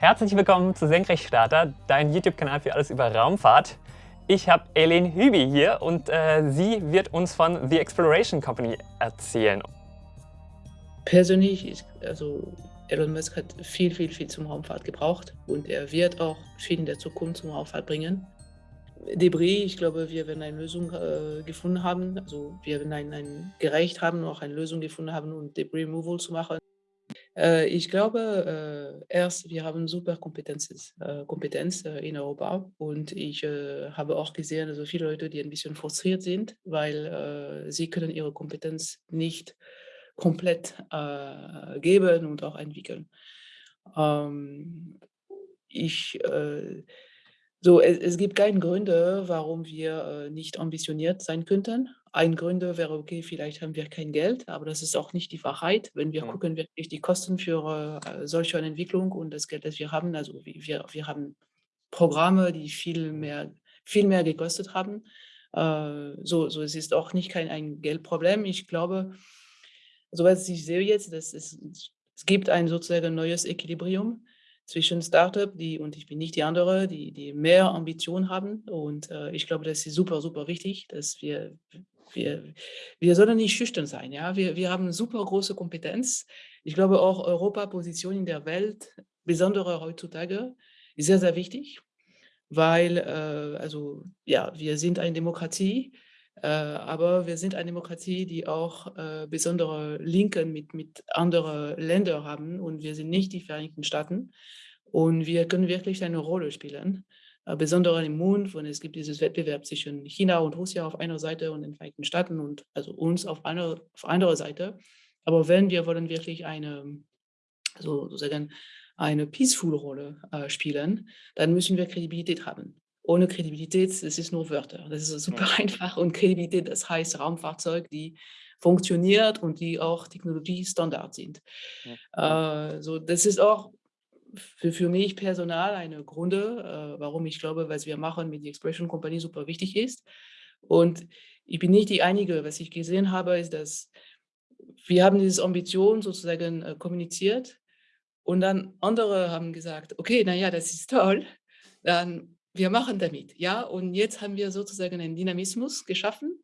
Herzlich willkommen zu Senkrechtstarter, dein YouTube-Kanal für alles über Raumfahrt. Ich habe Eileen Hübi hier und äh, sie wird uns von The Exploration Company erzählen. Persönlich, ist, also Elon Musk hat viel, viel, viel zum Raumfahrt gebraucht und er wird auch viel in der Zukunft zum Raumfahrt bringen. Debris, ich glaube, wir werden eine Lösung äh, gefunden haben, also wir werden ein, ein gerecht haben, auch eine Lösung gefunden haben, um Debris Removal zu machen. Äh, ich glaube, äh, erst, wir haben super Kompetenz, äh, Kompetenz in Europa und ich habe auch gesehen, also viele Leute, die ein bisschen frustriert sind, weil sie können ihre Kompetenz nicht komplett geben und auch entwickeln. Ähm, ich so, es, es gibt keine Gründe, warum wir äh, nicht ambitioniert sein könnten. Ein Gründe wäre, okay, vielleicht haben wir kein Geld, aber das ist auch nicht die Wahrheit. Wenn wir Mhm. gucken, wirklich die Kosten für äh, solche eine Entwicklung und das Geld, das wir haben, also wir, wir haben Programme, die viel mehr, viel mehr gekostet haben. Äh, so, so, es ist auch nicht kein ein Geldproblem. Ich glaube, so was ich sehe jetzt, dass es, es gibt ein sozusagen neues Equilibrium zwischen Startup, die und ich bin nicht die andere, die die mehr Ambition haben und, äh, ich glaube, das ist super, super wichtig, dass wir wir wir sollen nicht schüchtern sein, ja? Wir wir haben super große Kompetenz. Ich glaube auch Europa-Position in der Welt, besondere heutzutage, ist sehr, sehr wichtig, weil, äh, also, ja, wir sind eine Demokratie, aber wir sind eine Demokratie, die auch, äh, besondere Linken mit mit andere Länder haben und wir sind nicht die Vereinigten Staaten. Und wir können wirklich eine Rolle spielen, äh, besonders im Mond, wenn es gibt dieses Wettbewerb zwischen China und Russland auf einer Seite und den Vereinigten Staaten und also uns auf einer auf anderer Seite. Aber wenn wir wollen wirklich eine, so sozusagen eine peaceful Rolle äh, spielen, dann müssen wir Kredibilität haben. Ohne Kredibilität, das ist nur Wörter. Das ist super einfach und Kredibilität, das heißt Raumfahrzeug, die funktioniert und die auch Technologiestandard sind. Ja. Äh, so, das ist auch für, für mich personal eine Gründe, äh, warum ich glaube, was wir machen mit der Expression Company super wichtig ist. Und ich bin nicht die Einige. Was ich gesehen habe, ist, dass wir haben diese Ambition sozusagen äh, kommuniziert und dann andere haben gesagt, okay, na ja, das ist toll, dann wir machen damit, ja. Und jetzt haben wir sozusagen einen Dynamismus geschaffen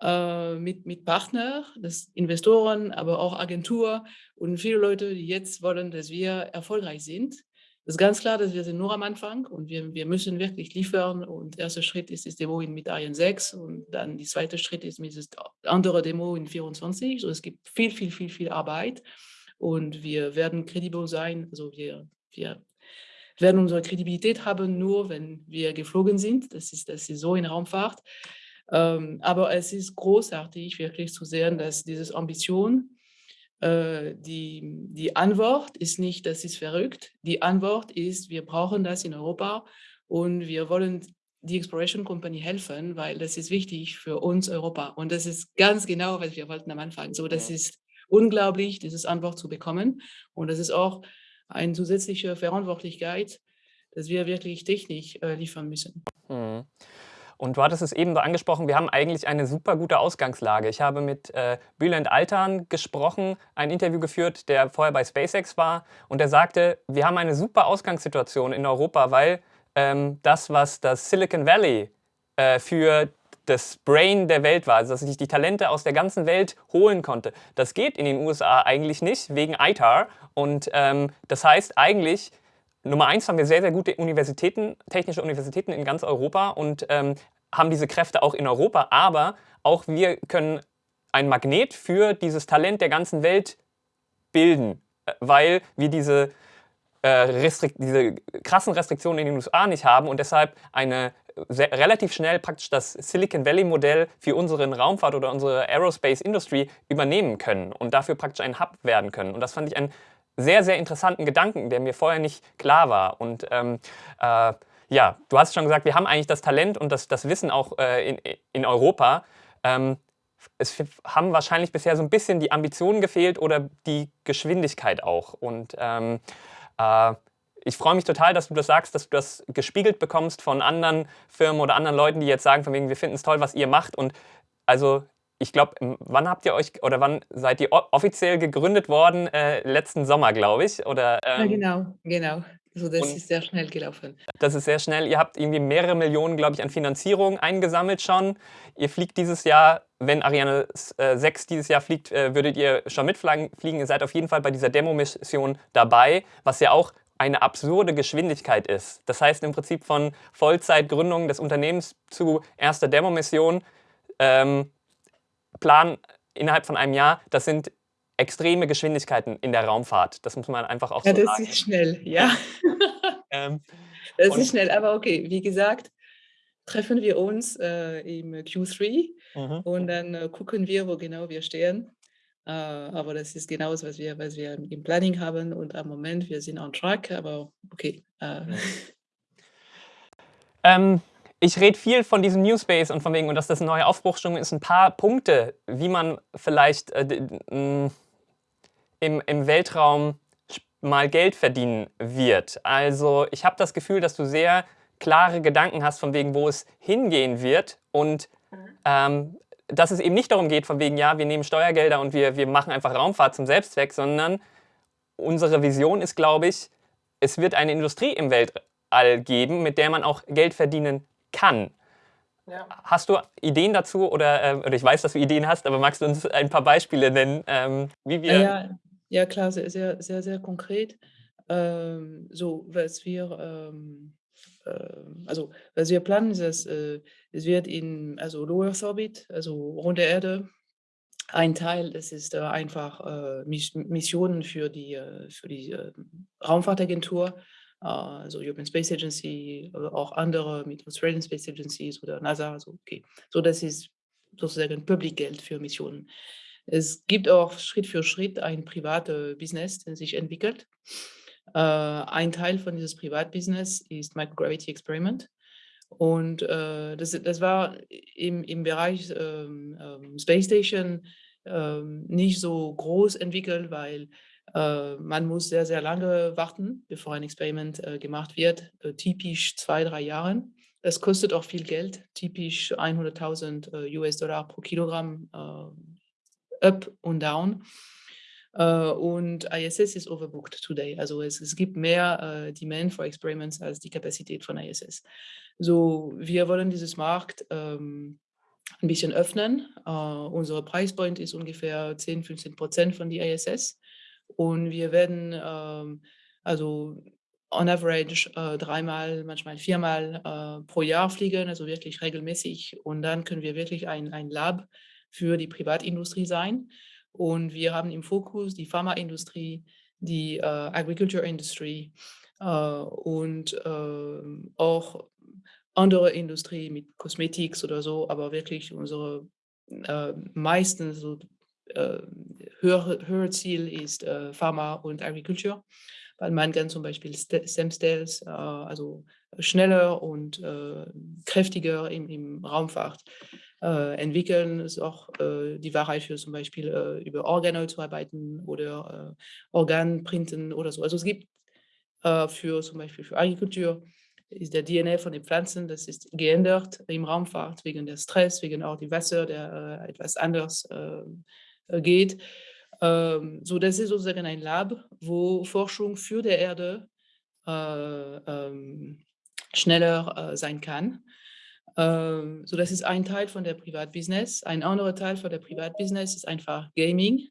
äh, mit, mit Partner, das Investoren, aber auch Agentur und viele Leute, die jetzt wollen, dass wir erfolgreich sind. Das ist ganz klar, dass wir sind nur am Anfang und wir, wir müssen wirklich liefern. Und der erste Schritt ist das Demo in, mit Ariane 6 und dann der zweite Schritt ist mit das andere Demo in 24. So, es gibt viel, viel, viel, viel Arbeit und wir werden kredibel sein. Also wir, wir werden unsere Kredibilität haben, nur wenn wir geflogen sind. Das ist, das ist so in Raumfahrt. Ähm, aber es ist großartig, wirklich zu sehen, dass diese Ambition, äh, die, die Antwort ist nicht, das ist verrückt. Die Antwort ist, wir brauchen das in Europa und wir wollen die Exploration Company helfen, weil das ist wichtig für uns Europa. Und das ist ganz genau, was wir wollten am Anfang. So, das ist unglaublich, diese Antwort zu bekommen. Und das ist auch eine zusätzliche Verantwortlichkeit, dass wir wirklich Technik äh, liefern müssen. Mhm. Und du hattest es eben so angesprochen, wir haben eigentlich eine super gute Ausgangslage. Ich habe mit äh, Bülent Altan gesprochen, ein Interview geführt, der vorher bei SpaceX war. Und der sagte, wir haben eine super Ausgangssituation in Europa, weil ähm, das, was das Silicon Valley äh, für das Brain der Welt war, also dass sich die Talente aus der ganzen Welt holen konnte, das geht in den USA eigentlich nicht, wegen ITAR. Und ähm, das heißt eigentlich, Nummer eins haben wir sehr, sehr gute Universitäten, technische Universitäten in ganz Europa und ähm, haben diese Kräfte auch in Europa, aber auch wir können ein Magnet für dieses Talent der ganzen Welt bilden, äh, weil wir diese, äh, diese krassen Restriktionen in den USA nicht haben und deshalb eine sehr, relativ schnell praktisch das Silicon Valley Modell für unseren Raumfahrt oder unsere Aerospace Industry übernehmen können und dafür praktisch ein Hub werden können. Und das fand ich einen sehr, sehr interessanten Gedanken, der mir vorher nicht klar war. Und ähm, äh, ja, du hast schon gesagt, wir haben eigentlich das Talent und das, das Wissen auch äh, in, in Europa. Ähm, es haben wahrscheinlich bisher so ein bisschen die Ambitionen gefehlt oder die Geschwindigkeit auch. Und ähm, äh, ich freue mich total, dass du das sagst, dass du das gespiegelt bekommst von anderen Firmen oder anderen Leuten, die jetzt sagen, von wegen, wir finden es toll, was ihr macht. Und also ich glaube, wann habt ihr euch oder wann seid ihr offiziell gegründet worden? Äh, letzten Sommer, glaube ich, oder, Ja, ähm genau, genau. Also, das ist sehr schnell gelaufen. das ist sehr schnell. Ihr habt irgendwie mehrere Millionen, glaube ich, an Finanzierung eingesammelt schon. Ihr fliegt dieses Jahr wenn Ariane s äh, 6 dieses Jahr fliegt, äh, würdet ihr schon mitflagen fliegen. Ihr seid auf jeden Fall bei dieser Demo-Mission dabei, was ja auch eine absurde Geschwindigkeit ist. Das heißt im Prinzip von Vollzeitgründung des Unternehmens zu erster Demo-Mission, ähm, Plan innerhalb von einem Jahr, das sind extreme Geschwindigkeiten in der Raumfahrt. Das muss man einfach auch Ja, so das sagen. ist schnell, ja. Ähm, Das ist schnell, aber okay, wie gesagt, treffen wir uns, äh, im Q3 mhm. und dann, äh, gucken wir, wo genau wir stehen. Äh, aber das ist genau das, was wir was wir im Planning haben und am Moment, wir sind on track, aber okay, äh. Ähm, ich rede viel von diesem New Space und von wegen und dass das 'ne neue Aufbruchsstimmung ist. 'N paar Punkte, wie man vielleicht, äh, im im Weltraum mal Geld verdienen wird. Also, ich habe das Gefühl, dass du sehr klare Gedanken hast, von wegen, wo es hingehen wird und, Mhm. ähm, dass es eben nicht darum geht, von wegen: „Ja, wir nehmen Steuergelder und wir wir machen einfach Raumfahrt zum Selbstzweck“, sondern unsere Vision ist, glaube ich, es wird eine Industrie im Weltall geben, mit der man auch Geld verdienen kann. Ja. Hast du Ideen dazu oder, äh oder ich weiß, dass du Ideen hast, aber magst du uns ein paar Beispiele nennen, ähm, wie Ja, wir ja, ja klar, sehr, sehr, sehr, sehr konkret. Ähm, so, was wir, ähm also, was wir planen, ist, dass, äh, es wird in also Low Earth Orbit, also rund der Erde, ein Teil, das ist, äh, einfach, äh, Mis Missionen für die, äh für die, Raumfahrtagentur, äh, also European Space Agency auch andere mit Australian Space Agencies oder NASA, so, okay. So, das ist sozusagen Public-Geld für Missionen. Es gibt auch Schritt für Schritt ein private Business, das sich entwickelt. Äh, ein Teil von dieses Privatbusiness ist Microgravity Experiment und, äh, das das war im im Bereich, ähm, ähm, Space Station, ähm, nicht so groß entwickelt, weil, äh, man muss sehr, sehr lange warten, bevor ein Experiment, äh, gemacht wird, äh, typisch 2, 3 Jahren. Es kostet auch viel Geld, typisch 100.000, äh, US-Dollar pro Kilogramm, äh, up und down. Äh, und ISS ist overbooked today. Also, es es gibt mehr, äh, Demand for Experiments als die Kapazität von ISS. So, wir wollen dieses Markt, ähm, 'n bisschen öffnen. Äh, unser Price Point ist ungefähr 10, 15 % von die ISS und wir werden, ähm, also on average, äh, dreimal, manchmal viermal, äh, pro Jahr fliegen, also wirklich regelmäßig und dann können wir wirklich ein ein Lab für die Privatindustrie sein. Und wir haben im Fokus die Pharmaindustrie, die, äh, Agriculture Industry, äh, und, ähm, auch andere Industrie mit Cosmetics oder so, aber wirklich unsere, äh, meistens so, äh, höhere höhere Ziel ist, äh, Pharma und Agriculture, weil man kann zum Beispiel St Stem Cells, äh, also schneller und, äh, kräftiger im im Raumfahrt, äh, entwickeln. Ist auch, äh, die Wahrheit für zum Beispiel, äh, über Organoid zu arbeiten oder, äh, Organprinten oder so. Also, es gibt, äh, für zum Beispiel für Agriculture ist der DNA von den Pflanzen, das ist geändert im Raumfahrt wegen der Stress, wegen auch die Wasser, der, äh, etwas anders, äh, geht. Ähm, so, das ist sozusagen ein Lab, wo Forschung für der Erde, äh, ähm, schneller, äh, sein kann. Ähm, so, das ist ein Teil von der Privatbusiness. Ein anderer Teil von der Privatbusiness ist einfach Gaming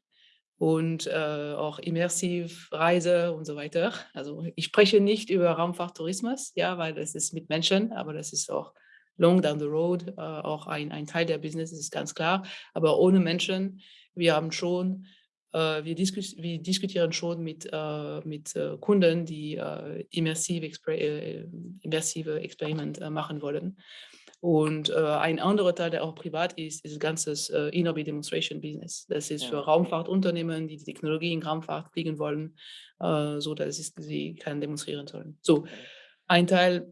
und, äh, auch immersive Reise und so weiter. Also, ich spreche nicht über Raumfahrttourismus, ja, weil das ist mit Menschen, aber das ist auch long down the road, äh, auch ein ein Teil der Business, ist ganz klar. Aber ohne Menschen, wir haben schon äh, wir diskus wir diskutieren schon mit, äh mit, äh, Kunden, die, äh, immersive Expre äh, immersive Experiment, machen wollen. Und, äh, ein anderer Teil, der auch privat ist, ist ganzes, äh, In-Orbit Demonstration Business. Das ist für Ja. Raumfahrtunternehmen, die die Technologie in Raumfahrt fliegen wollen, äh, so dass es sie kann demonstrieren sollen. So, ein Teil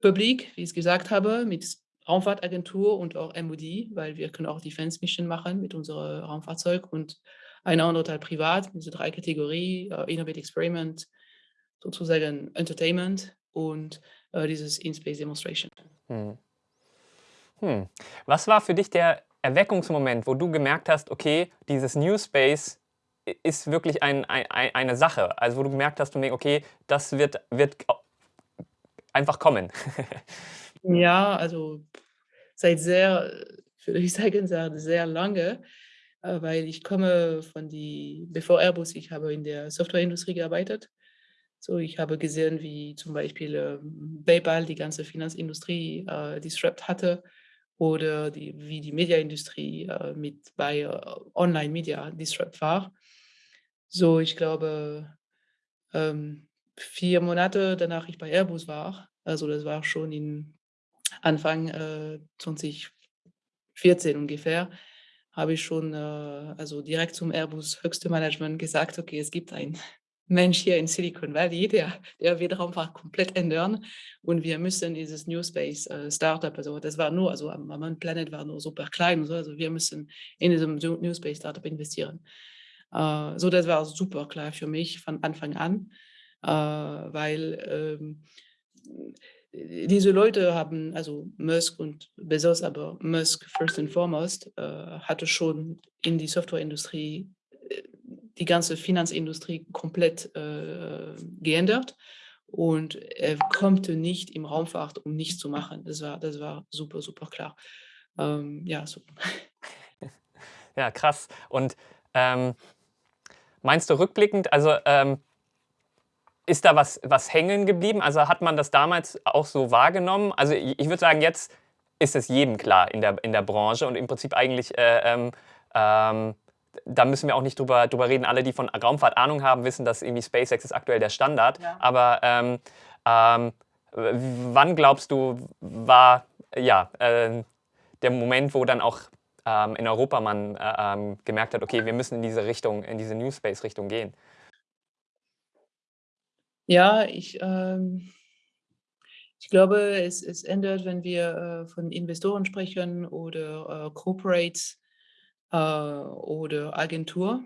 Public, wie ich's gesagt habe, mit Raumfahrtagentur und auch MOD, weil wir können auch Defense Mission machen mit unserer Raumfahrzeug und ein anderer Teil privat, diese 3 Kategorie, äh, In-Orbit Experiment, sozusagen Entertainment und, äh, dieses In-Space Demonstration. Mhm. Hm. Was war für dich der Erweckungsmoment, wo du gemerkt hast, okay, dieses New Space ist wirklich ein, ein, eine Sache. Also wo du gemerkt hast, okay, das wird, wird einfach kommen. ja, also seit sehr, würde ich sagen, sehr, sehr lange, äh, weil ich komme von die, bevor Airbus, ich habe in der Softwareindustrie gearbeitet. So, ich habe gesehen, wie zum Beispiel äh, PayPal die ganze Finanzindustrie äh, disrupt hatte oder die, wie die Mediaindustrie äh, mit bei äh, Online-Media disrupt war. So, ich glaube, ähm, vier Monate danach ich bei Airbus war, also das war schon in Anfang äh, 2014 ungefähr, habe ich schon äh, also direkt zum Airbus höchste Management gesagt, okay, es gibt ein Mensch hier in Silicon Valley, der, der wird Raumfahrt komplett ändern und wir müssen dieses New Space äh, Startup, also das war nur, also am Planet war nur super klein, so, also wir müssen in diesem New Space Startup investieren. Äh, so, das war super klar für mich von Anfang an, äh, weil ähm, diese Leute haben, also Musk und Bezos, aber Musk first and foremost, äh, hatte schon in die Softwareindustrie die ganze Finanzindustrie komplett äh, geändert und er konnte nicht im Raumfahrt, um nichts zu machen. Das war, das war super, super klar. Ähm, ja, so. Ja, krass. Und ähm, meinst du rückblickend, also ähm, ist da was, was hängen geblieben? Also hat man das damals auch so wahrgenommen? Also ich, ich würde sagen, jetzt ist es jedem klar in der, in der Branche und im Prinzip eigentlich äh, ähm, ähm da müssen wir auch nicht drüber, drüber reden. Alle, die von Raumfahrt Ahnung haben, wissen, dass irgendwie SpaceX ist aktuell der Standard. Ja. Aber ähm, ähm, wann glaubst du, war ja, äh, der Moment, wo dann auch ähm, in Europa man äh, ähm, gemerkt hat, okay, wir müssen in diese Richtung, in diese New Space-Richtung gehen? Ja, ich, ähm, ich glaube, es, es ändert, wenn wir äh, von Investoren sprechen oder äh, Corporates oder Agentur.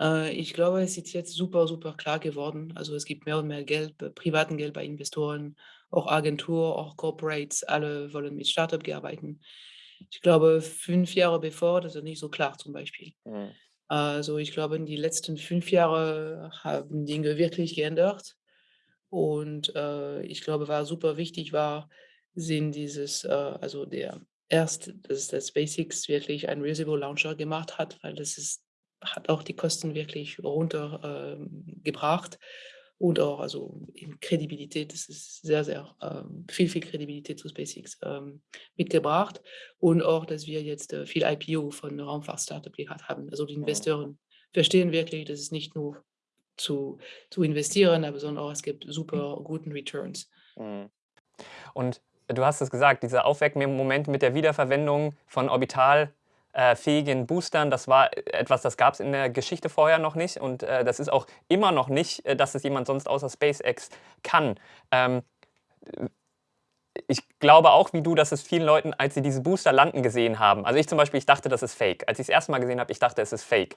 Äh, ich glaube, es ist jetzt super, super klar geworden. Also es gibt mehr und mehr Geld, privaten Geld bei Investoren, auch Agentur, auch Corporates, alle wollen mit Startup arbeiten. Ich glaube, fünf Jahre bevor, das ist nicht so klar zum Beispiel. Mhm. Also ich glaube, in die letzten fünf Jahre haben Dinge wirklich geändert. Und äh, ich glaube, was super wichtig war, sind dieses, äh, also der erst, dass das Basics wirklich ein Reusable Launcher gemacht hat, weil das ist, hat auch die Kosten wirklich runtergebracht ähm, und auch also in Kredibilität, das ist sehr, sehr ähm, viel, viel Kredibilität zu SpaceX ähm, mitgebracht und auch, dass wir jetzt äh, viel IPO von Raumfahrt-Startup gehabt haben. Also die Investoren verstehen wirklich, dass es nicht nur zu, zu investieren, aber sondern auch es gibt super guten Returns. Mhm. Und du hast es gesagt, dieser Aufweckmoment mit der Wiederverwendung von orbitalfähigen Boostern, das war etwas, das gab es in der Geschichte vorher noch nicht und äh, das ist auch immer noch nicht, äh, dass es jemand sonst außer SpaceX kann. Ähm, ich glaube auch wie du, dass es vielen Leuten, als sie diese Booster landen gesehen haben, also ich zum Beispiel, ich dachte, das ist fake. Als ich es erste Mal gesehen habe, ich dachte, es ist fake.